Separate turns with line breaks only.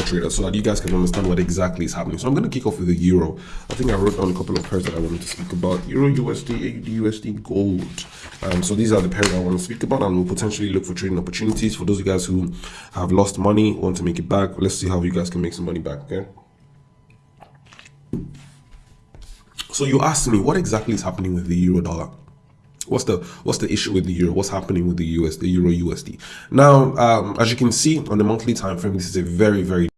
trader so that you guys can understand what exactly is happening. So i'm going to kick off with the euro. I think i wrote down a couple of pairs that i wanted to speak about. Euro usd AUD, usd gold. Um, so these are the pairs i want to speak about and we'll potentially look for trading opportunities. For those of you guys who have lost money want to make it back let's see how you guys can make some money back okay? So you asked me what exactly is happening with the euro dollar what's the what's the issue with the euro? What's happening with the us the euro usd now um, as you can see on the monthly time frame this is a very very